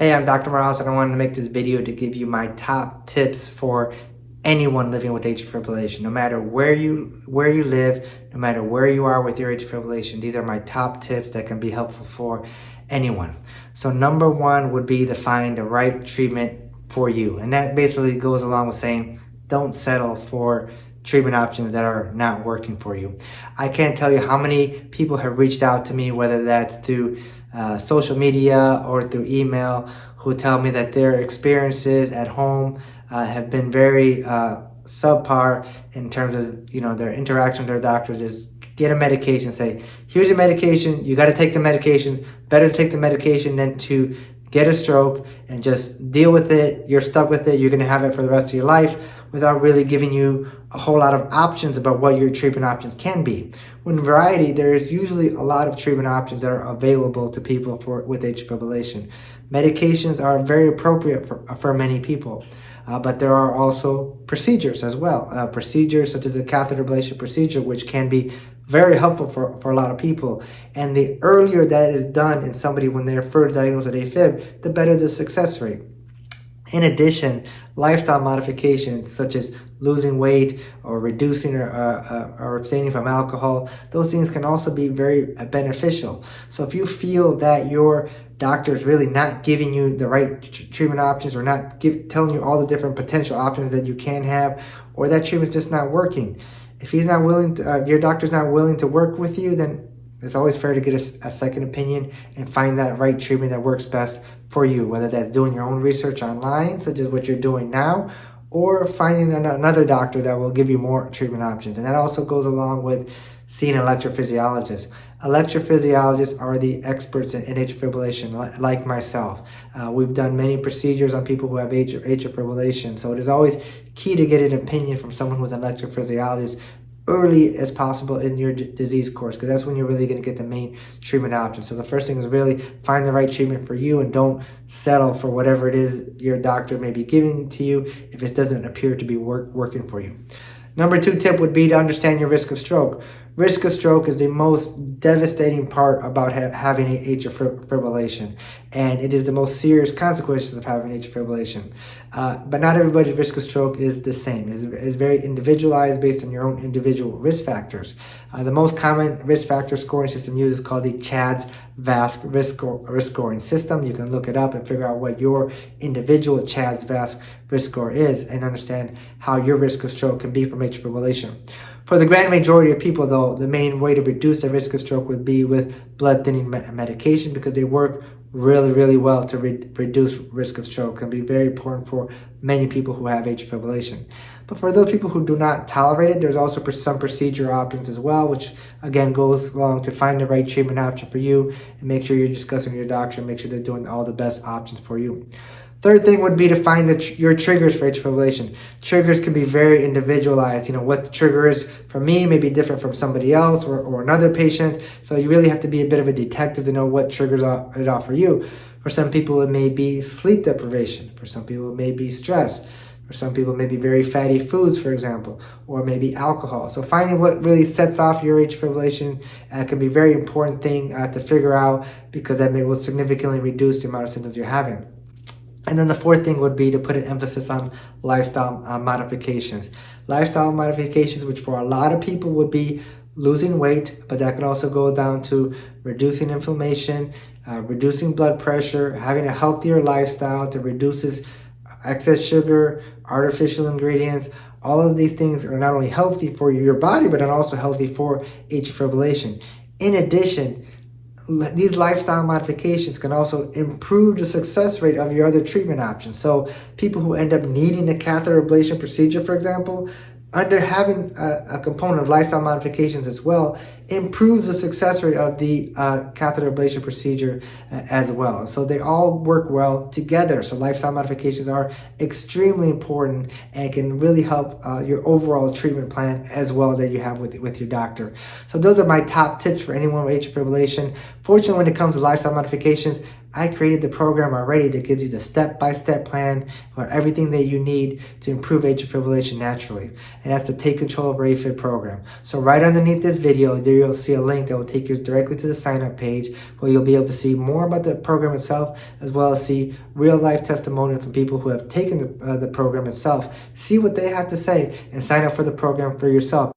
Hey, I'm Dr. Morales and I wanted to make this video to give you my top tips for anyone living with atrial fibrillation. No matter where you where you live, no matter where you are with your atrial fibrillation, these are my top tips that can be helpful for anyone. So number one would be to find the right treatment for you. And that basically goes along with saying, don't settle for treatment options that are not working for you. I can't tell you how many people have reached out to me, whether that's through uh, social media or through email, who tell me that their experiences at home uh, have been very uh, subpar in terms of you know their interaction with their doctors is get a medication say here's your medication. You got to take the medication. Better to take the medication than to get a stroke and just deal with it. You're stuck with it. You're going to have it for the rest of your life without really giving you a whole lot of options about what your treatment options can be. When variety, there's usually a lot of treatment options that are available to people for with atrial fibrillation. Medications are very appropriate for, for many people. Uh, but there are also procedures as well. Uh, procedures such as a catheter ablation procedure, which can be very helpful for, for a lot of people. And the earlier that is done in somebody when they're first diagnosed with AFib, the better the success rate. In addition, lifestyle modifications such as losing weight or reducing or, uh, uh, or abstaining from alcohol, those things can also be very uh, beneficial. So if you feel that your doctor is really not giving you the right treatment options or not give, telling you all the different potential options that you can have, or that treatment's just not working, if he's not willing to, uh, your doctor's not willing to work with you, then it's always fair to get a, a, second opinion and find that right treatment that works best for you, whether that's doing your own research online, such as what you're doing now, or finding another doctor that will give you more treatment options. And that also goes along with seeing an electrophysiologist. Electrophysiologists are the experts in, in atrial fibrillation, like myself. Uh, we've done many procedures on people who have atrial, atrial fibrillation, so it is always key to get an opinion from someone who's an electrophysiologist early as possible in your disease course because that's when you're really going to get the main treatment option. So the first thing is really find the right treatment for you and don't settle for whatever it is your doctor may be giving to you if it doesn't appear to be work, working for you. Number two tip would be to understand your risk of stroke. Risk of stroke is the most devastating part about ha having atrial fibrillation, and it is the most serious consequences of having atrial fibrillation. Uh, but not everybody's risk of stroke is the same. It's, it's very individualized based on your own individual risk factors. Uh, the most common risk factor scoring system used is called the CHADS VASC risk, risk scoring system. You can look it up and figure out what your individual CHADS VASC risk score is and understand how your risk of stroke can be from atrial fibrillation. For the grand majority of people, though, the main way to reduce the risk of stroke would be with blood thinning medication because they work really, really well to re reduce risk of stroke. Can be very important for many people who have atrial fibrillation. But for those people who do not tolerate it, there's also some procedure options as well, which again goes along to find the right treatment option for you and make sure you're discussing with your doctor and make sure they're doing all the best options for you. Third thing would be to find the tr your triggers for atrial fibrillation. Triggers can be very individualized. You know, what the trigger is for me may be different from somebody else or, or another patient. So you really have to be a bit of a detective to know what triggers it off for you. For some people, it may be sleep deprivation. For some people, it may be stress. For some people, maybe very fatty foods, for example, or maybe alcohol. So finding what really sets off your atrial fibrillation uh, can be a very important thing uh, to figure out because that may will significantly reduce the amount of symptoms you're having. And then the fourth thing would be to put an emphasis on lifestyle uh, modifications. Lifestyle modifications, which for a lot of people would be losing weight, but that can also go down to reducing inflammation, uh, reducing blood pressure, having a healthier lifestyle that reduces excess sugar, artificial ingredients. All of these things are not only healthy for your body, but are also healthy for atrial fibrillation. In addition, these lifestyle modifications can also improve the success rate of your other treatment options. So people who end up needing a catheter ablation procedure, for example, under having a, a, component of lifestyle modifications as well improves the success rate of the uh, catheter ablation procedure uh, as well. So they all work well together. So lifestyle modifications are extremely important and can really help uh, your overall treatment plan as well that you have with, with your doctor. So those are my top tips for anyone with atrial fibrillation. Fortunately, when it comes to lifestyle modifications, I created the program already that gives you the step-by-step plan for everything that you need to improve atrial fibrillation naturally. And that's the Take Control of AFib program. So right underneath this video, there you'll see a link that will take you directly to the sign-up page where you'll be able to see more about the program itself as well as see real-life testimonials from people who have taken the, uh, the program itself. See what they have to say and sign up for the program for yourself.